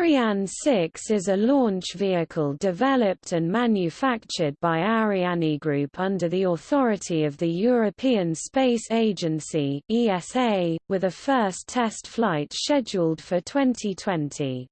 Ariane 6 is a launch vehicle developed and manufactured by Ariane Group under the authority of the European Space Agency (ESA), with a first test flight scheduled for 2020.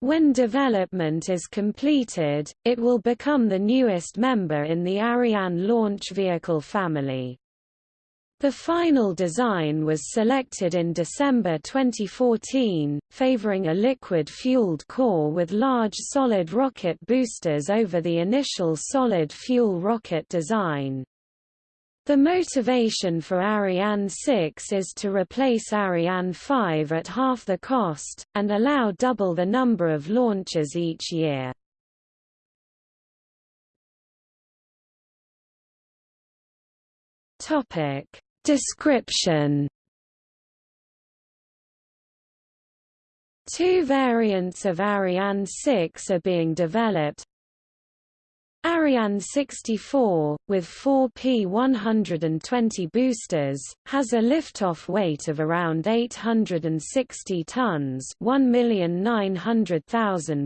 When development is completed, it will become the newest member in the Ariane launch vehicle family. The final design was selected in December 2014, favoring a liquid-fueled core with large solid rocket boosters over the initial solid-fuel rocket design. The motivation for Ariane 6 is to replace Ariane 5 at half the cost, and allow double the number of launches each year. Topic Description. Two variants of Ariane 6 are being developed, Ariane 64, with four P120 boosters, has a liftoff weight of around 860 tons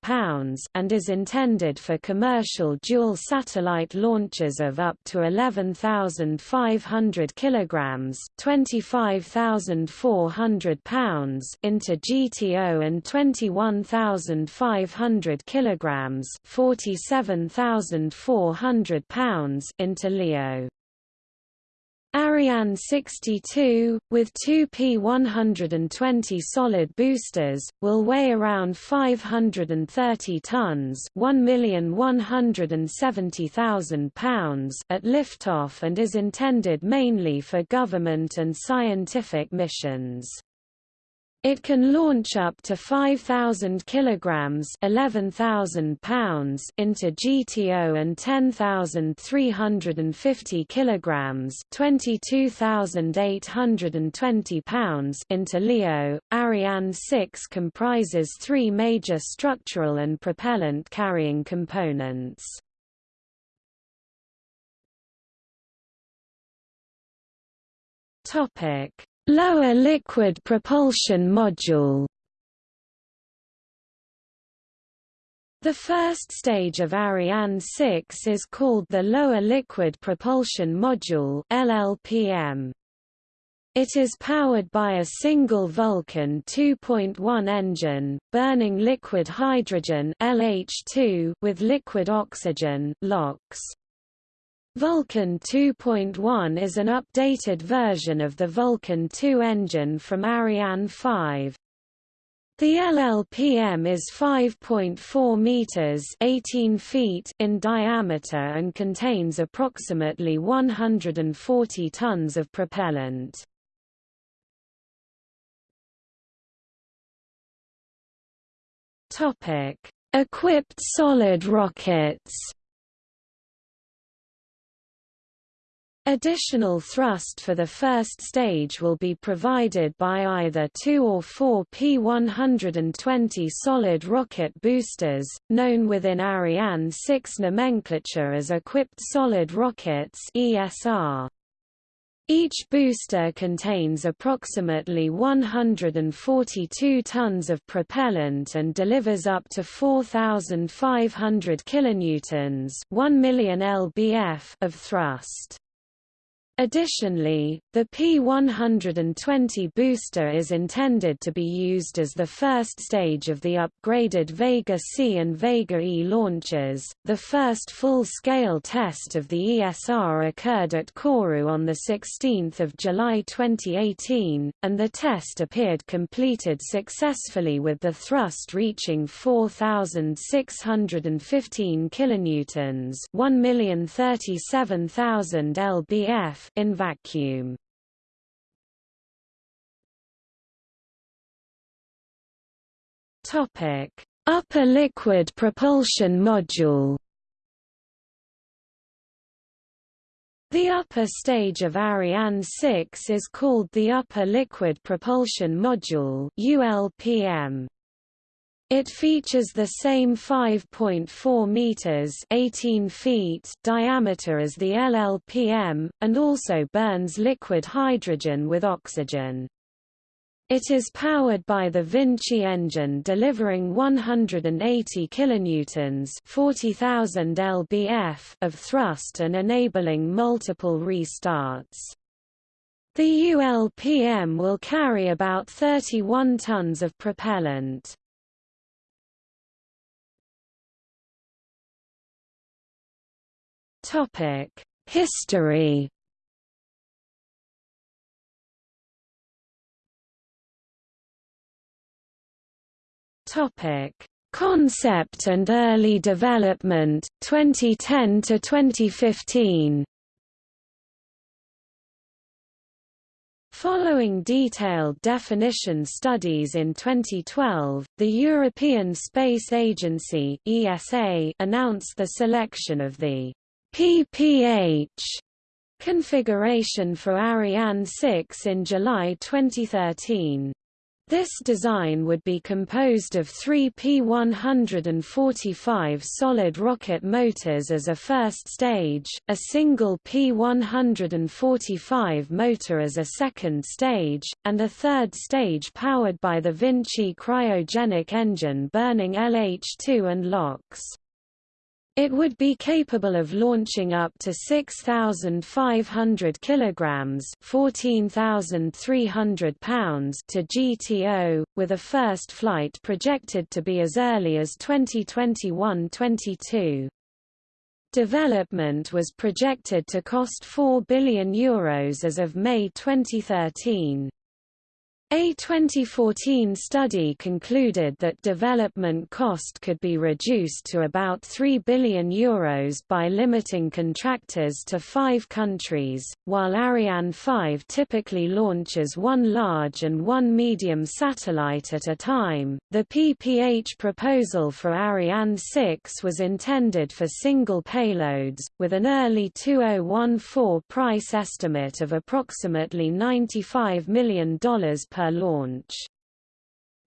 pounds and is intended for commercial dual satellite launches of up to 11,500 kilograms 25,400 pounds into GTO and 21,500 kilograms 47,000 £1,400 into LEO. Ariane 62, with two P120 solid boosters, will weigh around 530 tons £1,170,000 at liftoff and is intended mainly for government and scientific missions. It can launch up to 5,000 kilograms (11,000 pounds) into GTO and 10,350 kilograms (22,820 pounds) into LEO. Ariane 6 comprises three major structural and propellant carrying components. Topic Lower liquid propulsion module The first stage of Ariane 6 is called the Lower Liquid Propulsion Module LLPM. It is powered by a single Vulcain 2.1 engine, burning liquid hydrogen LH2 with liquid oxygen LOX. Vulcain 2.1 is an updated version of the Vulcain 2 engine from Ariane 5. The LLPM is 5.4 meters (18 feet) in diameter and contains approximately 140 tons of propellant. Topic: Equipped solid rockets. Additional thrust for the first stage will be provided by either two or four P120 solid rocket boosters, known within Ariane 6 nomenclature as equipped solid rockets ESR. Each booster contains approximately 142 tons of propellant and delivers up to 4,500 kilonewtons, 1 million lbf of thrust. Additionally, the P120 booster is intended to be used as the first stage of the upgraded Vega C and Vega E launches. The first full-scale test of the ESR occurred at Kourou on the 16th of July 2018, and the test appeared completed successfully with the thrust reaching 4615 kilonewtons, 1,037,000 lbf in vacuum. Topic: Upper liquid propulsion module. The upper stage of Ariane 6 is called the Upper Liquid Propulsion Module ULPM. It features the same 5.4 meters (18 feet) diameter as the LLPM and also burns liquid hydrogen with oxygen. It is powered by the Vinci engine delivering 180 kilonewtons, 40,000 lbf of thrust and enabling multiple restarts. The ULPM will carry about 31 tons of propellant. History Topic: Concept and early development 2010 to 2015. Following detailed definition studies in 2012, the European Space Agency (ESA) announced the selection of the PPH configuration for Ariane 6 in July 2013. This design would be composed of three P-145 solid rocket motors as a first stage, a single P-145 motor as a second stage, and a third stage powered by the Vinci cryogenic engine burning LH2 and LOX. It would be capable of launching up to 6,500 kilograms (14,300 pounds) to GTO, with a first flight projected to be as early as 2021-22. Development was projected to cost €4 billion Euros as of May 2013. A 2014 study concluded that development cost could be reduced to about €3 billion Euros by limiting contractors to five countries, while Ariane 5 typically launches one large and one medium satellite at a time. The PPH proposal for Ariane 6 was intended for single payloads, with an early 2014 price estimate of approximately $95 million per per launch.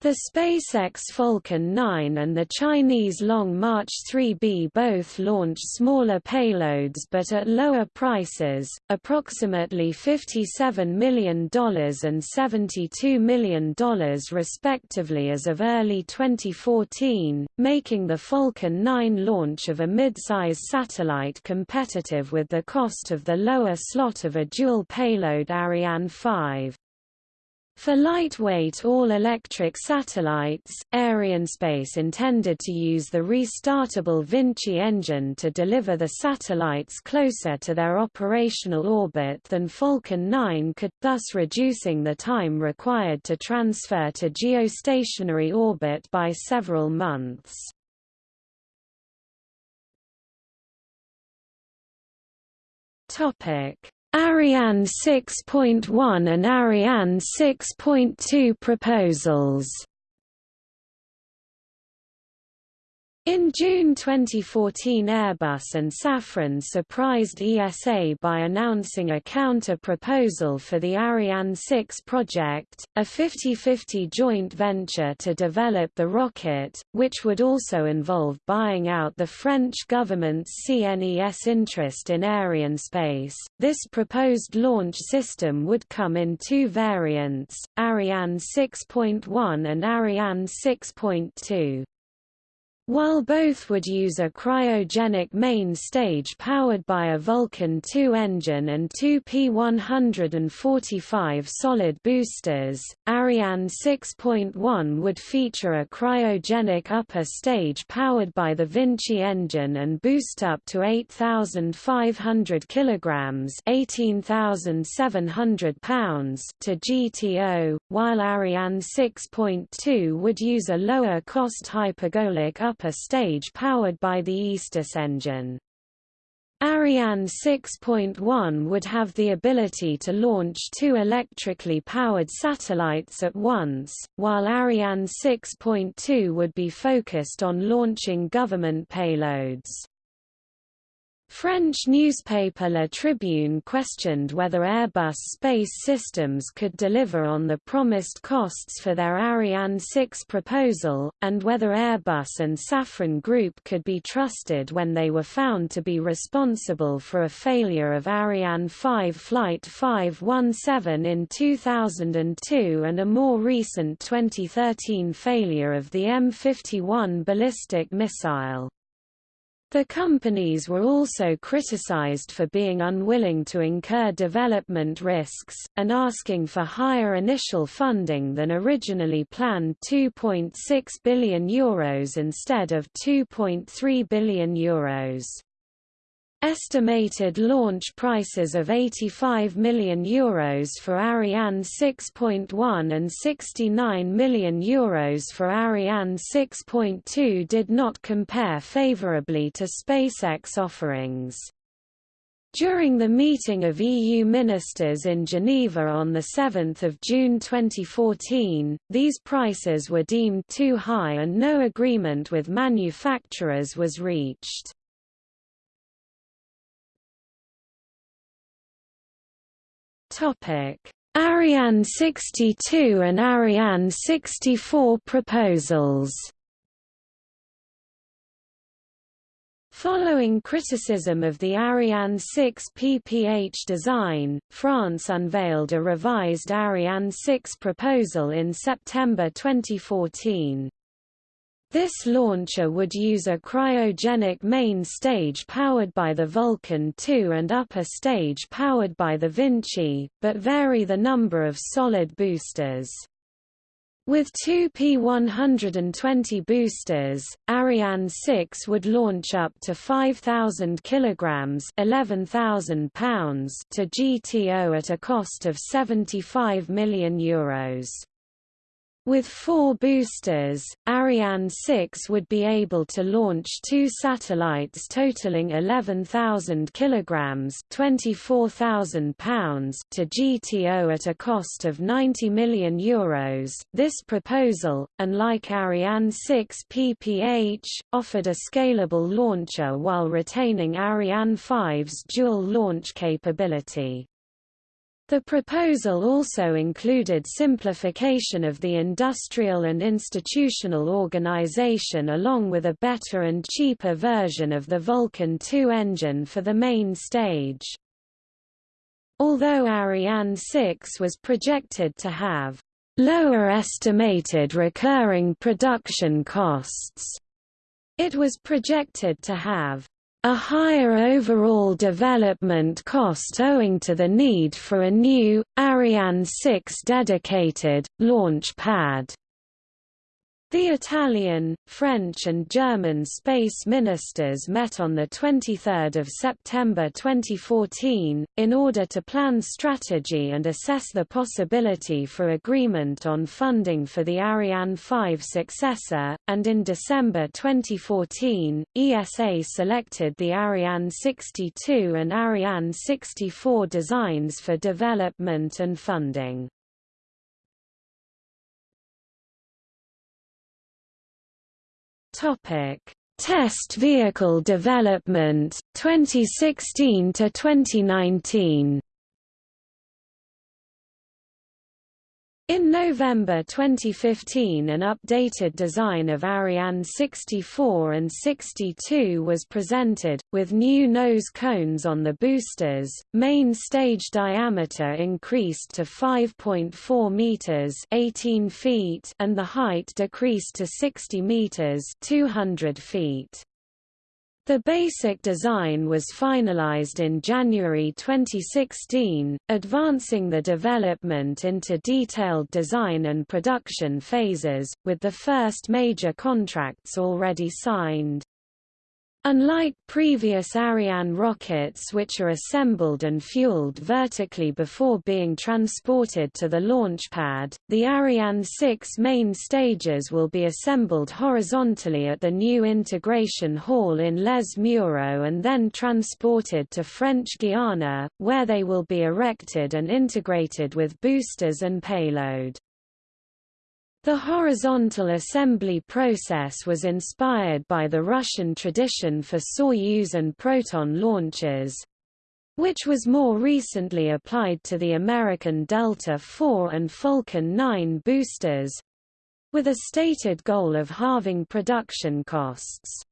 The SpaceX Falcon 9 and the Chinese Long March 3B both launch smaller payloads but at lower prices, approximately $57 million and $72 million respectively as of early 2014, making the Falcon 9 launch of a mid-size satellite competitive with the cost of the lower slot of a dual-payload Ariane 5. For lightweight all-electric satellites, Arianespace intended to use the restartable Vinci engine to deliver the satellites closer to their operational orbit than Falcon 9 could, thus reducing the time required to transfer to geostationary orbit by several months. Topic Ariane 6.1 and Ariane 6.2 proposals In June 2014 Airbus and Safran surprised ESA by announcing a counter-proposal for the Ariane 6 project, a 50-50 joint venture to develop the rocket, which would also involve buying out the French government's CNES interest in Arianespace. This proposed launch system would come in two variants, Ariane 6.1 and Ariane 6.2. While both would use a cryogenic main stage powered by a Vulcain 2 engine and two P-145 solid boosters, Ariane 6.1 would feature a cryogenic upper stage powered by the Vinci engine and boost up to 8,500 kilograms (18,700 pounds) to GTO, while Ariane 6.2 would use a lower-cost hypergolic upper upper stage powered by the Aestus engine. Ariane 6.1 would have the ability to launch two electrically powered satellites at once, while Ariane 6.2 would be focused on launching government payloads. French newspaper La Tribune questioned whether Airbus Space Systems could deliver on the promised costs for their Ariane 6 proposal, and whether Airbus and Safran Group could be trusted when they were found to be responsible for a failure of Ariane 5 Flight 517 in 2002 and a more recent 2013 failure of the M51 ballistic missile. The companies were also criticized for being unwilling to incur development risks, and asking for higher initial funding than originally planned €2.6 billion Euros instead of €2.3 billion Euros. Estimated launch prices of €85 million Euros for Ariane 6.1 and €69 million Euros for Ariane 6.2 did not compare favorably to SpaceX offerings. During the meeting of EU ministers in Geneva on 7 June 2014, these prices were deemed too high and no agreement with manufacturers was reached. Topic: Ariane 62 and Ariane 64 proposals. Following criticism of the Ariane 6 PPH design, France unveiled a revised Ariane 6 proposal in September 2014. This launcher would use a cryogenic main stage powered by the Vulcain 2 and upper stage powered by the Vinci, but vary the number of solid boosters. With two P120 boosters, Ariane 6 would launch up to 5,000 kilograms (11,000 pounds) to GTO at a cost of 75 million euros. With four boosters, Ariane 6 would be able to launch two satellites totaling 11,000 kilograms (24,000 pounds) to GTO at a cost of 90 million euros. This proposal, unlike Ariane 6 PPH, offered a scalable launcher while retaining Ariane 5's dual launch capability. The proposal also included simplification of the industrial and institutional organization along with a better and cheaper version of the Vulcain 2 engine for the main stage. Although Ariane 6 was projected to have lower estimated recurring production costs, it was projected to have a higher overall development cost owing to the need for a new, Ariane 6 dedicated, launch pad. The Italian, French and German space ministers met on 23 September 2014, in order to plan strategy and assess the possibility for agreement on funding for the Ariane 5 successor, and in December 2014, ESA selected the Ariane 62 and Ariane 64 designs for development and funding. Topic: Test vehicle development 2016 to 2019. In November 2015 an updated design of Ariane 64 and 62 was presented, with new nose cones on the boosters, main stage diameter increased to 5.4 meters 18 feet and the height decreased to 60 meters 200 feet. The basic design was finalized in January 2016, advancing the development into detailed design and production phases, with the first major contracts already signed. Unlike previous Ariane rockets which are assembled and fueled vertically before being transported to the launch pad, the Ariane 6 main stages will be assembled horizontally at the new integration hall in Les Mureaux and then transported to French Guiana, where they will be erected and integrated with boosters and payload. The horizontal assembly process was inspired by the Russian tradition for Soyuz and Proton launches, which was more recently applied to the American Delta IV and Falcon 9 boosters, with a stated goal of halving production costs.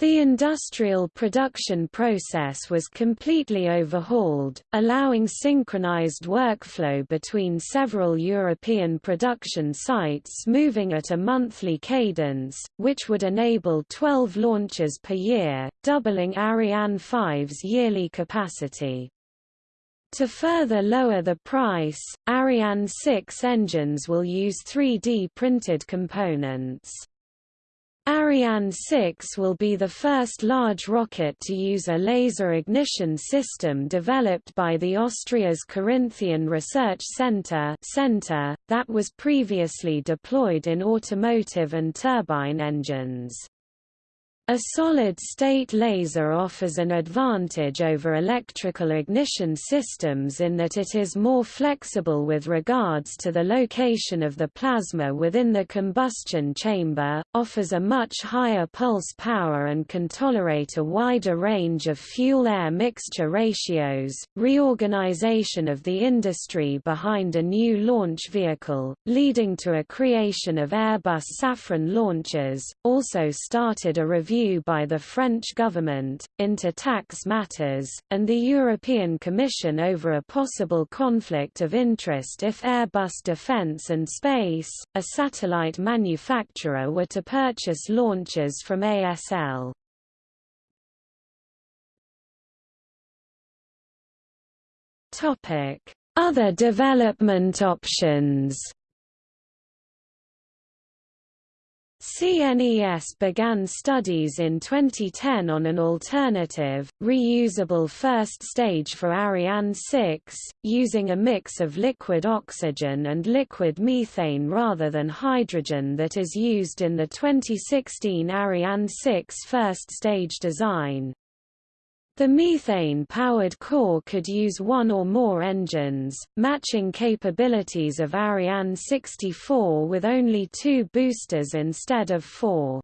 The industrial production process was completely overhauled, allowing synchronized workflow between several European production sites moving at a monthly cadence, which would enable 12 launches per year, doubling Ariane 5's yearly capacity. To further lower the price, Ariane 6 engines will use 3D printed components. Ariane 6 will be the first large rocket to use a laser ignition system developed by the Austria's Carinthian Research Center, Center that was previously deployed in automotive and turbine engines. A solid-state laser offers an advantage over electrical ignition systems in that it is more flexible with regards to the location of the plasma within the combustion chamber, offers a much higher pulse power and can tolerate a wider range of fuel-air mixture ratios. Reorganization of the industry behind a new launch vehicle, leading to a creation of Airbus Safran launches, also started a review by the French government, into tax matters, and the European Commission over a possible conflict of interest if Airbus Defence and Space, a satellite manufacturer were to purchase launches from ASL. Other development options CNES began studies in 2010 on an alternative, reusable first stage for Ariane 6, using a mix of liquid oxygen and liquid methane rather than hydrogen that is used in the 2016 Ariane 6 first stage design. The methane-powered core could use one or more engines, matching capabilities of Ariane 64 with only two boosters instead of four.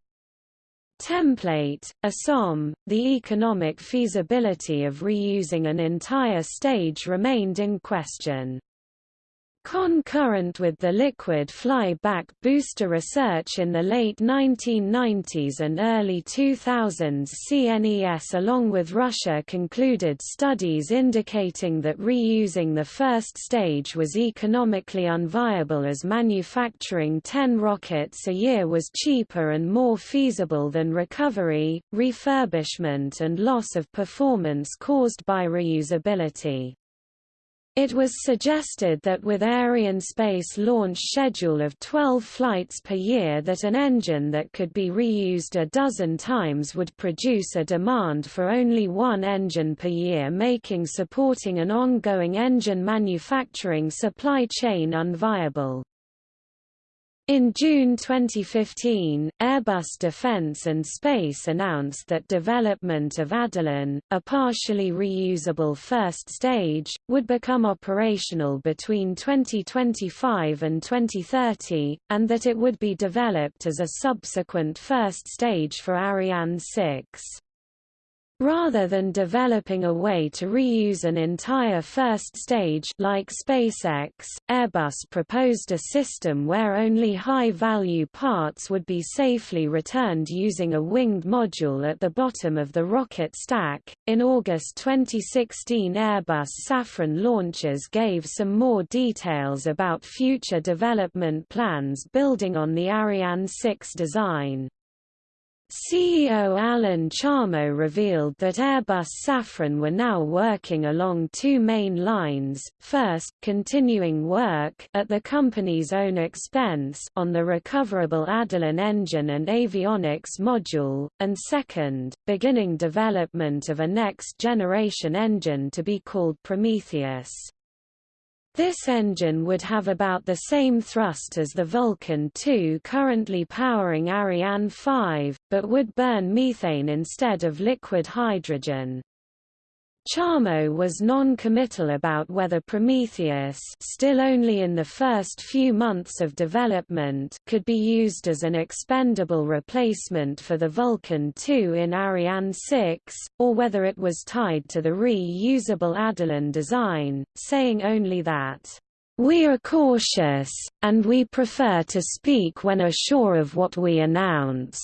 Template, ASOM, the economic feasibility of reusing an entire stage remained in question. Concurrent with the liquid fly-back booster research in the late 1990s and early 2000s CNES along with Russia concluded studies indicating that reusing the first stage was economically unviable as manufacturing 10 rockets a year was cheaper and more feasible than recovery, refurbishment and loss of performance caused by reusability. It was suggested that with Arianespace launch schedule of 12 flights per year that an engine that could be reused a dozen times would produce a demand for only one engine per year making supporting an ongoing engine manufacturing supply chain unviable. In June 2015, Airbus Defence and Space announced that development of Adeline, a partially reusable first stage, would become operational between 2025 and 2030, and that it would be developed as a subsequent first stage for Ariane 6. Rather than developing a way to reuse an entire first stage like SpaceX, Airbus proposed a system where only high-value parts would be safely returned using a winged module at the bottom of the rocket stack. In August 2016, Airbus Safran launches gave some more details about future development plans building on the Ariane 6 design. CEO Alain Charmeau revealed that Airbus Safran were now working along two main lines, first, continuing work at the company's own expense on the recoverable Adeline engine and avionics module, and second, beginning development of a next-generation engine to be called Prometheus. This engine would have about the same thrust as the Vulcain 2 currently powering Ariane 5, but would burn methane instead of liquid hydrogen. Charmeau was non-committal about whether Prometheus still only in the first few months of development could be used as an expendable replacement for the Vulcain 2 in Ariane 6, or whether it was tied to the re-usable Adeline design, saying only that, "...we are cautious, and we prefer to speak when assured of what we announce."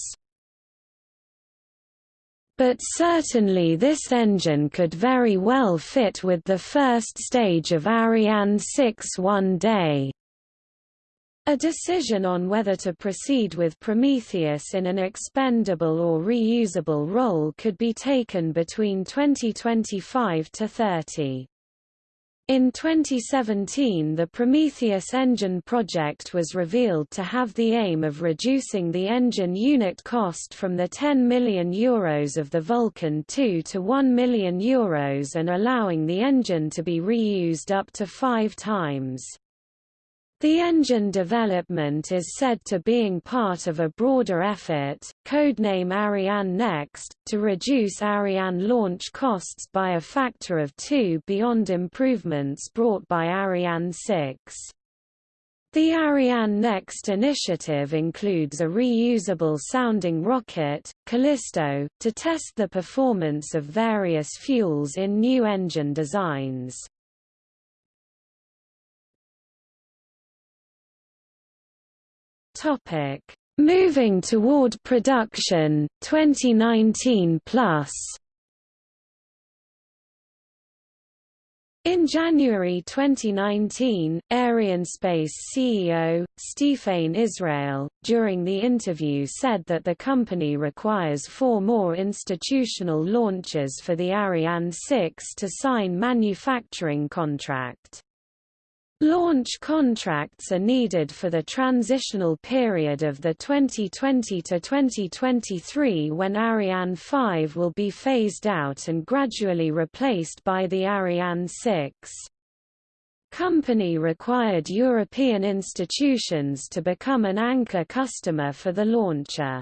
But certainly this engine could very well fit with the first stage of Ariane 6 one day. A decision on whether to proceed with Prometheus in an expendable or reusable role could be taken between 2025 to 30. In 2017 the Prometheus engine project was revealed to have the aim of reducing the engine unit cost from the €10 million Euros of the Vulcain 2 to €1 million Euros and allowing the engine to be reused up to five times. The engine development is said to being part of a broader effort, codename Ariane Next, to reduce Ariane launch costs by a factor of two beyond improvements brought by Ariane 6. The Ariane Next initiative includes a reusable sounding rocket, Callisto, to test the performance of various fuels in new engine designs. Topic: Moving toward production 2019 plus. In January 2019, Arianespace CEO, Stéphane Israël, during the interview said that the company requires four more institutional launches for the Ariane 6 to sign manufacturing contract. Launch contracts are needed for the transitional period of the 2020 to 2023 when Ariane 5 will be phased out and gradually replaced by the Ariane 6. Company required European institutions to become an anchor customer for the launcher.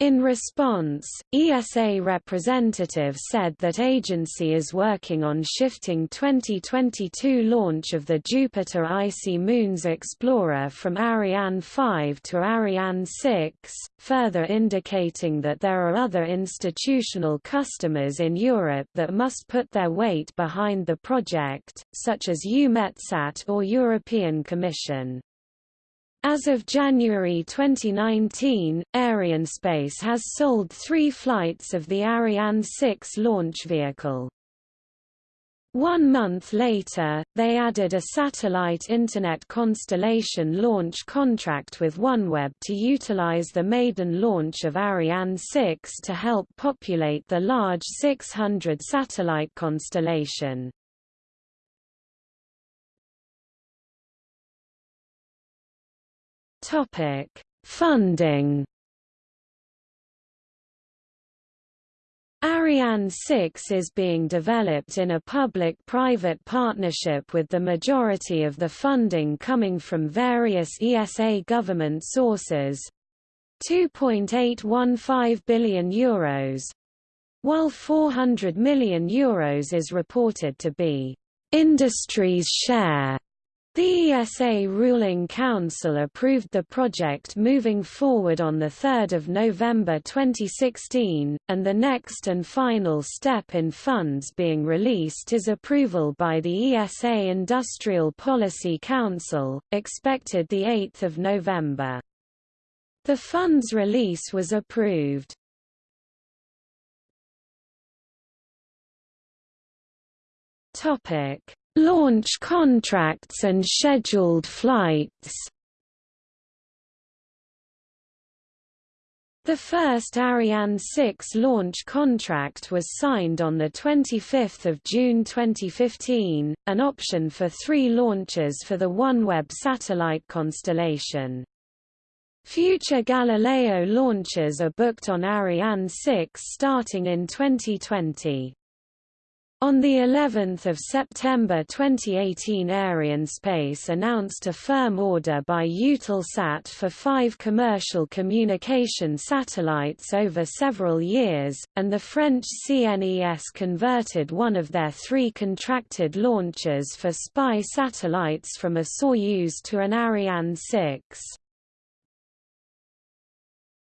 In response, ESA representative said that agency is working on shifting 2022 launch of the Jupiter Icy Moons Explorer from Ariane 5 to Ariane 6, further indicating that there are other institutional customers in Europe that must put their weight behind the project, such as EUMETSAT or European Commission. As of January 2019, Arianespace has sold three flights of the Ariane 6 launch vehicle. One month later, they added a satellite Internet constellation launch contract with OneWeb to utilize the maiden launch of Ariane 6 to help populate the large 600 satellite constellation. Topic: Funding. Ariane 6 is being developed in a public-private partnership with the majority of the funding coming from various ESA government sources 2.815 billion euros while 400 million euros is reported to be industry's share the ESA Ruling Council approved the project moving forward on 3 November 2016, and the next and final step in funds being released is approval by the ESA Industrial Policy Council, expected 8 November. The funds release was approved. Topic Launch contracts and scheduled flights The first Ariane 6 launch contract was signed on 25 June 2015, an option for three launches for the OneWeb satellite constellation. Future Galileo launches are booked on Ariane 6 starting in 2020. On the 11th of September 2018 Arianespace announced a firm order by Eutelsat for five commercial communication satellites over several years, and the French CNES converted one of their three contracted launchers for spy satellites from a Soyuz to an Ariane 6.